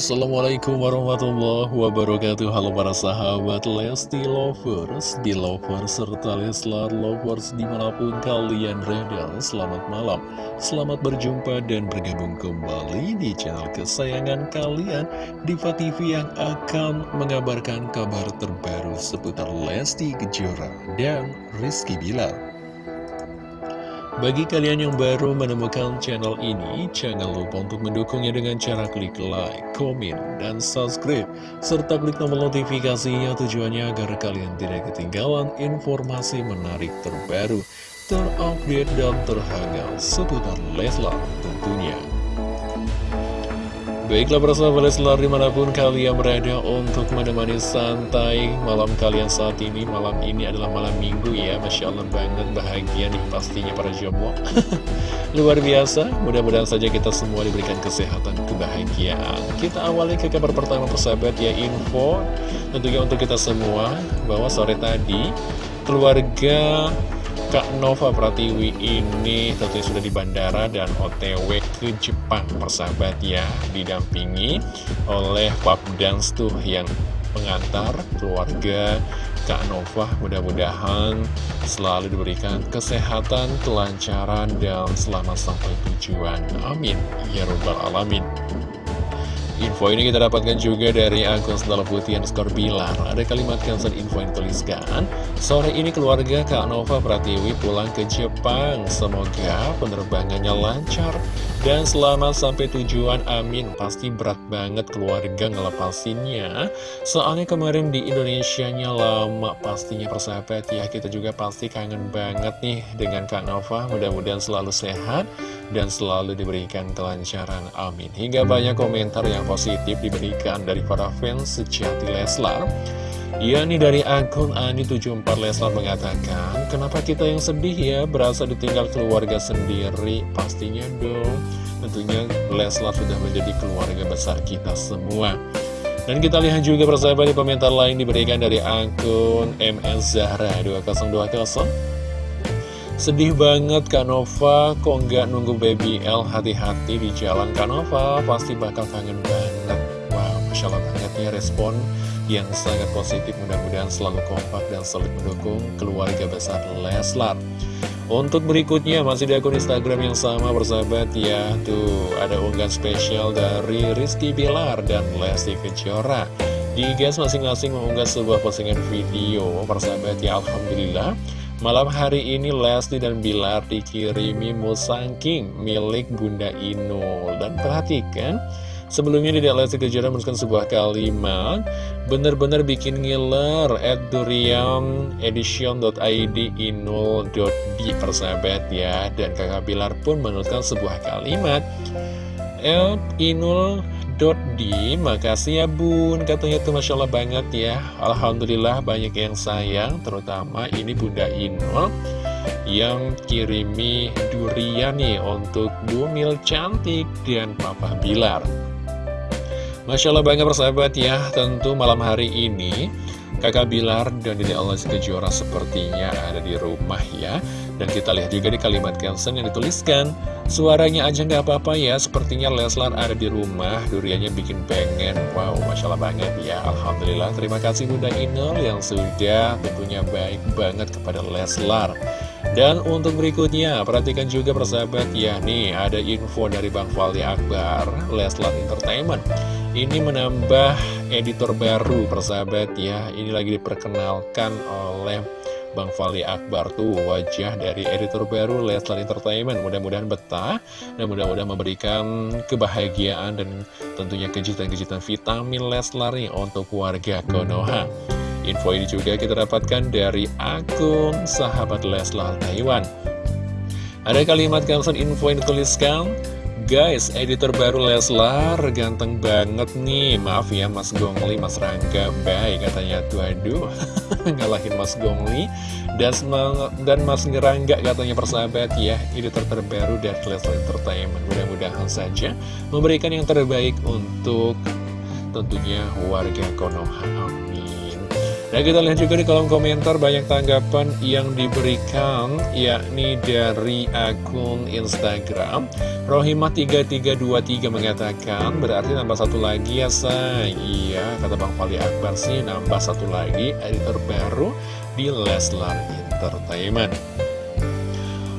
Assalamualaikum warahmatullahi wabarakatuh. Halo para sahabat Lesti Lovers, Belovers, serta Leslar Lovers di mana pun kalian berada Selamat malam, selamat berjumpa dan bergabung kembali di channel kesayangan kalian Diva TV yang akan mengabarkan kabar terbaru seputar Lesti Kejora dan Rizky Bilar bagi kalian yang baru menemukan channel ini, jangan lupa untuk mendukungnya dengan cara klik like, komen, dan subscribe, serta klik tombol notifikasinya tujuannya agar kalian tidak ketinggalan informasi menarik terbaru, terupdate, dan terhangat seputar Leslar tentunya. Baiklah persahabat Leslar di mana pun kalian berada untuk menemani santai malam kalian saat ini. Malam ini adalah malam minggu ya. Masya Allah banget bahagia nih pastinya para jomblo. Luar biasa. Mudah-mudahan saja kita semua diberikan kesehatan kebahagiaan. Kita awali ke kabar pertama persahabat ya info Tentunya untuk kita semua bahwa sore tadi keluarga Kak Nova Pratiwi ini tentunya sudah di bandara dan otw ke Jepang persahabat ya Didampingi oleh Pap Dance tuh yang pengantar keluarga Kak Nova mudah-mudahan selalu diberikan kesehatan, kelancaran, dan selamat sampai tujuan. Amin. Ya Rabbal Alamin. Info ini kita dapatkan juga dari akun Sendal Putih skor Bilar. Ada kalimat cancel info yang tuliskan, Sore ini keluarga Kak Nova Pratiwi pulang ke Jepang. Semoga penerbangannya lancar dan selamat sampai tujuan. Amin. Pasti berat banget keluarga ngelepasinnya. Soalnya kemarin di Indonesia-nya lama pastinya persahabat ya. Kita juga pasti kangen banget nih dengan Kak Nova. Mudah-mudahan selalu sehat dan selalu diberikan kelancaran. Amin. Hingga banyak komentar yang positif diberikan dari para fans sejati Leslar. Ya nih dari akun Ani74 Leslar mengatakan, kenapa kita yang sedih ya berasa ditinggal keluarga sendiri? Pastinya dong, tentunya Leslar sudah menjadi keluarga besar kita semua. Dan kita lihat juga persahabat di komentar lain diberikan dari akun MS Zahra 2020 Sedih banget Kak Nova, kok nggak nunggu baby L hati-hati di jalan Kak Nova, pasti bakal kangen banget. Wow, Masya Allah banget ya respon yang sangat positif, mudah-mudahan selalu kompak dan selalu mendukung keluarga besar Leslar. Untuk berikutnya masih di akun Instagram yang sama bersahabat ya. Tuh ada unggahan spesial dari Rizky Bilar dan Lesti Kejora. Di gas masing-masing mengunggah sebuah postingan video. Persahabat ya Alhamdulillah Malam hari ini Lesti dan Bilar dikirimi Musang King milik Bunda Inul. Dan perhatikan Sebelumnya di Lesti Kejora menuliskan sebuah kalimat Bener-bener bikin ngiler At durianedition.id inul.d persahabat ya. Dan kakak Bilar pun menuliskan sebuah kalimat At inul Di, makasih ya bun. Katanya tuh Masya Allah banget ya. Alhamdulillah banyak yang sayang Terutama ini Bunda Inul Yang kirimi durian nih Untuk Bumil cantik dan Papa Bilar. Masya Allah banget persahabat ya. Tentu malam hari ini Kakak Bilar dan Dede Allah Kejora sepertinya ada di rumah ya Dan kita lihat juga di kalimat caption yang dituliskan Suaranya aja nggak apa-apa ya Sepertinya Leslar ada di rumah Duriannya bikin pengen. Wow, Masya Allah banget ya. Alhamdulillah Terima kasih Bunda Inul yang sudah tentunya baik banget kepada Leslar. Dan untuk berikutnya, perhatikan juga persahabat ya Nih, ada info dari Bang Fali Akbar Leslar Entertainment. Ini menambah editor baru persahabat ya. Ini lagi diperkenalkan oleh Bang Fali Akbar tuh wajah dari editor baru Leslar Entertainment Mudah-mudahan betah dan mudah-mudahan memberikan kebahagiaan dan tentunya kejutan-kejutan vitamin Leslar nih untuk warga Konoha Info ini juga kita dapatkan dari akun sahabat Leslar Taiwan. Ada kalimat caption info yang dituliskan, Guys, editor baru Leslar ganteng banget nih. Maaf ya Mas Gongli, Mas Rangga Baik katanya. Tuh aduh Ngalahin Mas Gongli. Dan, dan Mas Ngerangga katanya persahabat ya. Editor terbaru dari Leslar Entertainment. Mudah-mudahan saja memberikan yang terbaik untuk tentunya warga Konoha Dan kita lihat juga di kolom komentar banyak tanggapan yang diberikan yakni dari akun Instagram. Rohimah3323 mengatakan berarti nambah satu lagi ya say Iya kata Bang Fali Akbar sih nambah satu lagi editor baru di Leslar Entertainment.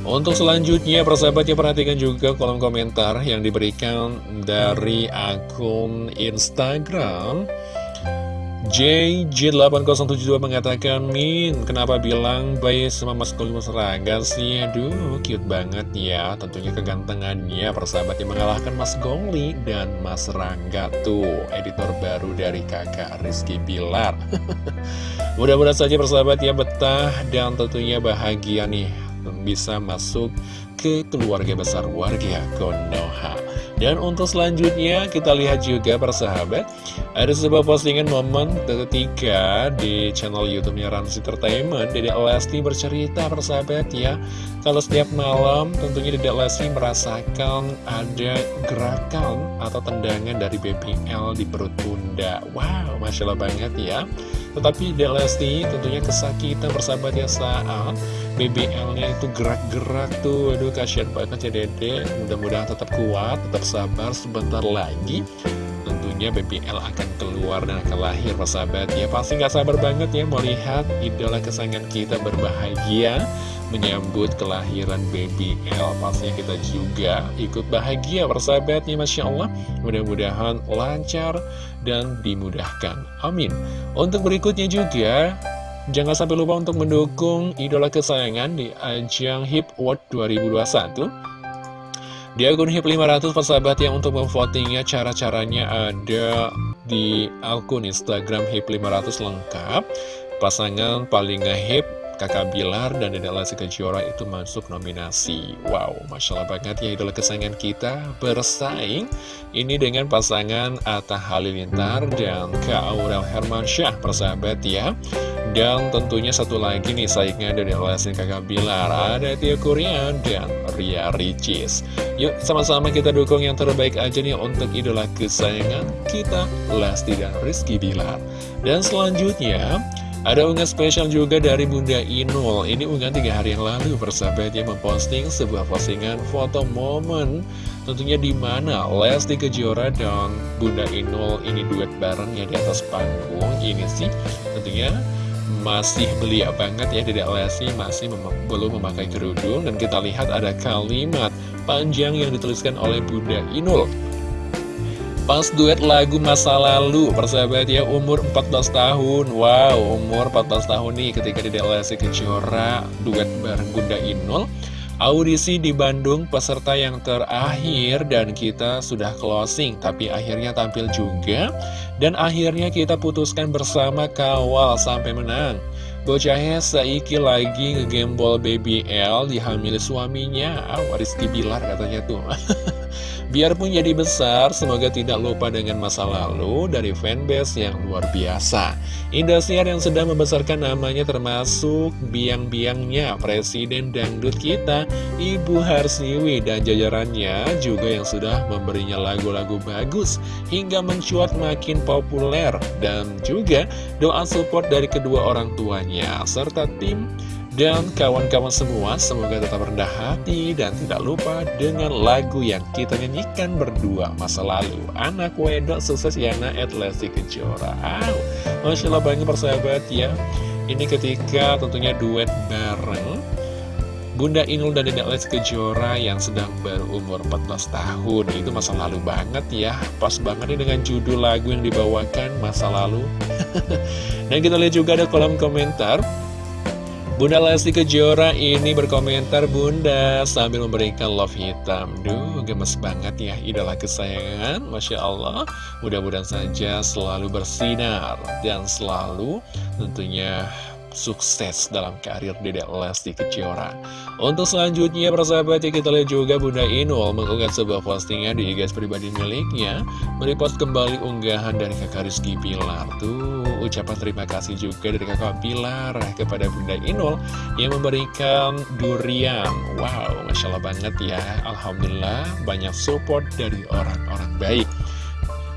Untuk selanjutnya, persahabatnya perhatikan juga kolom komentar yang diberikan dari akun Instagram JJ8072 mengatakan Min, kenapa bilang bayi sama Mas Goli Rangga sih? Aduh, cute banget ya. Tentunya kegantengannya persahabat yang mengalahkan Mas Gongli dan Mas Rangga Tuh, editor baru dari kakak Rizky Bilar. Mudah-mudahan saja persahabat ya betah dan tentunya bahagia nih Bisa masuk ke keluarga besar warga Konoha. Dan untuk selanjutnya kita lihat juga persahabat Ada sebuah postingan momen ketika di channel Youtube-nya Rans Entertainment Dede Lesti bercerita persahabat ya Kalau setiap malam tentunya Dede Lesti merasakan ada gerakan atau tendangan dari BPL di perut bunda. Wow, Masya Allah banget ya. Tetapi Dede Lesti tentunya kesakitan persahabat ya saat BBL-nya itu gerak-gerak tuh. Aduh kasihan banget ya dede Mudah-mudahan tetap kuat, tetap sabar Sebentar lagi tentunya BBL akan keluar dan akan lahir persahabat ya Pasti nggak sabar banget ya melihat idola kesayangan kita berbahagia Menyambut kelahiran BBL Pastinya kita juga ikut bahagia persahabat ya Masya Allah. Mudah-mudahan lancar dan dimudahkan. Amin. Untuk berikutnya juga Jangan sampai lupa untuk mendukung idola kesayangan di ajang HIP World 2021 Di akun HIP 500 persahabat yang untuk memvotingnya cara-caranya ada di akun Instagram HIP 500 lengkap. Pasangan paling ngehip kakak Bilar dan Dedek Lesti Kejora itu masuk nominasi. Wow, Masya Allah banget ya idola kesayangan kita bersaing Ini dengan pasangan Atta Halilintar dan Kak Aurel Hermansyah persahabat ya Dan tentunya satu lagi nih saingnya dari Lesti kakak Bilar Ada Tia Kurian dan Ria Ricis. Yuk sama-sama kita dukung yang terbaik aja nih untuk idola kesayangan kita Lesti dan Rizky Bilar. Dan selanjutnya ada unggahan spesial juga dari Bunda Inul. Ini unggahan tiga hari yang lalu persahabat yang memposting sebuah postingan foto momen Tentunya di mana Lesti Kejora dan Bunda Inul ini duet bareng ya di atas panggung. Ini sih tentunya masih belia banget ya Dedek Lesti masih mem belum memakai kerudung. Dan kita lihat ada kalimat panjang yang dituliskan oleh Bunda Inul. Pas duet lagu masa lalu Persahabat ya umur 14 tahun. Wow umur 14 tahun nih ketika di Lesti Kejora Duet bareng Bunda Inul Audisi di Bandung peserta yang terakhir dan kita sudah closing Tapi akhirnya tampil juga. Dan akhirnya kita putuskan bersama kawal sampai menang. Bocahnya Saiki lagi ngegembol BBL dihamili suaminya. Oh, Rizky Bilar katanya tuh Biarpun jadi besar, semoga tidak lupa dengan masa lalu dari fanbase yang luar biasa. Indosiar yang sedang membesarkan namanya termasuk biang-biangnya Presiden Dangdut kita, Ibu Harsiwi dan jajarannya juga yang sudah memberinya lagu-lagu bagus hingga mencuat makin populer dan juga doa support dari kedua orang tuanya serta tim dan kawan-kawan semua, semoga tetap rendah hati dan tidak lupa dengan lagu yang kita nyanyikan berdua masa lalu. Anak wedok sukses Yana Lesti Kejora. Wow, Masya Allah banyak persahabat ya. Ini ketika tentunya duet bareng Bunda Inul dan Dedek Lesti Kejora yang sedang berumur 14 tahun Itu masa lalu banget ya Pas banget nih dengan judul lagu yang dibawakan masa lalu Dan kita lihat juga ada kolom komentar Bunda Lesti Kejora ini berkomentar Bunda sambil memberikan love hitam Duh gemes banget ya idola kesayangan Masya Allah Mudah-mudahan saja selalu bersinar Dan selalu tentunya sukses dalam karir Dedek Lesti Kejora. Untuk selanjutnya, persahabat ya kita lihat juga Bunda Inul mengunggah sebuah postingan di IG pribadi miliknya, merepost kembali unggahan dari kakak Rizky Pilar. Tuh, ucapan terima kasih juga dari kakak Pilar kepada Bunda Inul yang memberikan durian. Wow, Masya Allah banget ya. Alhamdulillah, banyak support dari orang-orang baik.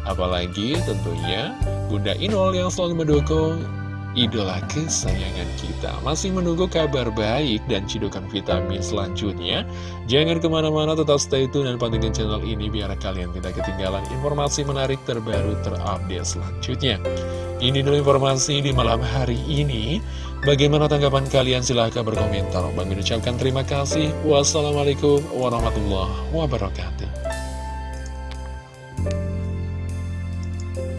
Apalagi tentunya Bunda Inul yang selalu mendukung idola kesayangan kita. Masih menunggu kabar baik dan cidukan vitamin selanjutnya. Jangan ke mana-mana, tetap stay tune dan pantengin channel ini biar kalian tidak ketinggalan informasi menarik terbaru terupdate selanjutnya. Ini dulu informasi di malam hari ini. Bagaimana tanggapan kalian? Silahkan berkomentar. Bang ucapkan terima kasih. Wassalamualaikum warahmatullahi wabarakatuh.